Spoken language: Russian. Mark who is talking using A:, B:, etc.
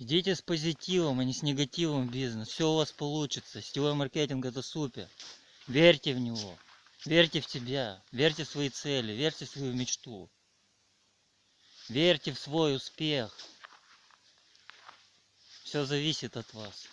A: Идите с позитивом, а не с негативом в бизнес. Все у вас получится. Сетевой маркетинг это супер. Верьте в него. Верьте в себя. Верьте в свои цели. Верьте в свою мечту. Верьте в свой успех. Все зависит от вас.